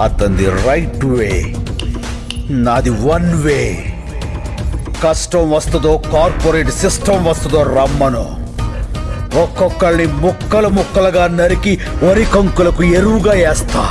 అతంది right way నాది one way కష్టం వస్తుందో కార్పొరేట్ సిస్టమ్ వస్తుందో రమ్మను. ఒక్కొక్కళ్ళని ముక్కలు ముక్కలుగా నరికి వరి కంకులకు ఎరువుగా వేస్తా.